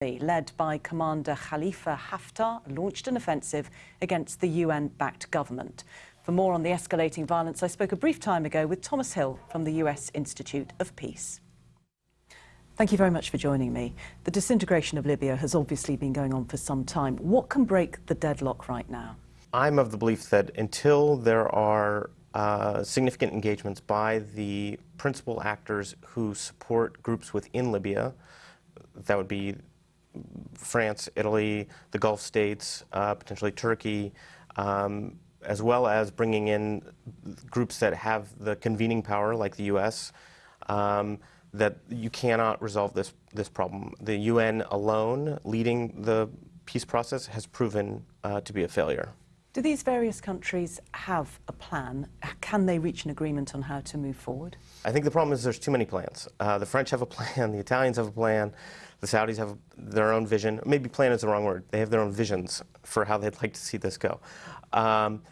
led by Commander Khalifa Haftar, launched an offensive against the UN-backed government. For more on the escalating violence, I spoke a brief time ago with Thomas Hill from the US Institute of Peace. Thank you very much for joining me. The disintegration of Libya has obviously been going on for some time. What can break the deadlock right now? I'm of the belief that until there are uh, significant engagements by the principal actors who support groups within Libya, that would be France, Italy, the Gulf states, uh, potentially Turkey, um, as well as bringing in groups that have the convening power, like the U.S., um, that you cannot resolve this, this problem. The UN alone, leading the peace process, has proven uh, to be a failure. Do these various countries have a plan? Can they reach an agreement on how to move forward? I think the problem is there's too many plans. Uh, the French have a plan, the Italians have a plan, the Saudis have their own vision. Maybe plan is the wrong word. They have their own visions for how they'd like to see this go. Um,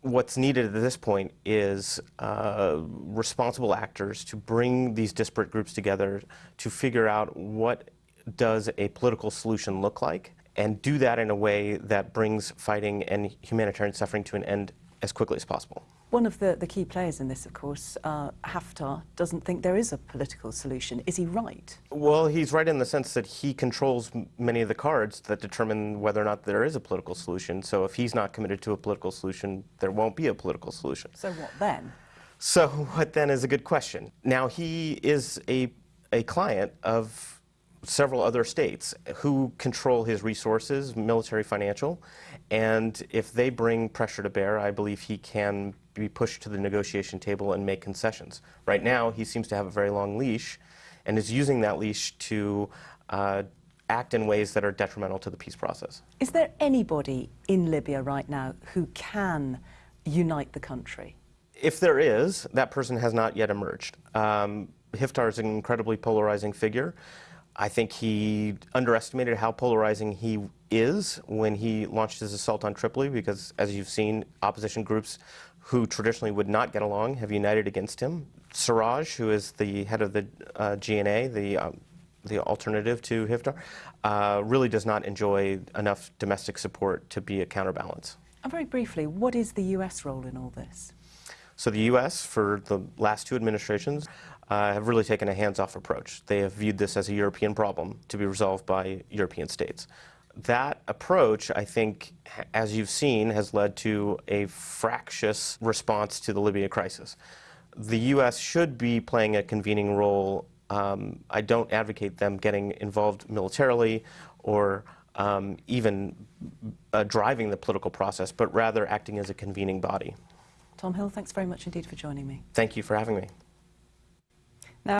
what's needed at this point is uh, responsible actors to bring these disparate groups together to figure out what does a political solution look like and do that in a way that brings fighting and humanitarian suffering to an end as quickly as possible. One of the, the key players in this, of course, uh, Haftar, doesn't think there is a political solution. Is he right? Well, he's right in the sense that he controls many of the cards that determine whether or not there is a political solution. So if he's not committed to a political solution, there won't be a political solution. So what then? So what then is a good question. Now, he is a, a client of several other states who control his resources, military, financial, and if they bring pressure to bear, I believe he can be pushed to the negotiation table and make concessions. Right now, he seems to have a very long leash and is using that leash to uh, act in ways that are detrimental to the peace process. Is there anybody in Libya right now who can unite the country? If there is, that person has not yet emerged. Um, Haftar is an incredibly polarizing figure. I think he underestimated how polarizing he is when he launched his assault on Tripoli because, as you've seen, opposition groups who traditionally would not get along have united against him. Sarraj, who is the head of the uh, GNA, the, um, the alternative to Haftar, uh, really does not enjoy enough domestic support to be a counterbalance. And very briefly, what is the U.S. role in all this? So the U.S., for the last two administrations, uh, have really taken a hands-off approach. They have viewed this as a European problem to be resolved by European states that approach, I think, as you've seen, has led to a fractious response to the Libya crisis. The U.S. should be playing a convening role. Um, I don't advocate them getting involved militarily or um, even uh, driving the political process, but rather acting as a convening body. Tom Hill, thanks very much indeed for joining me. Thank you for having me.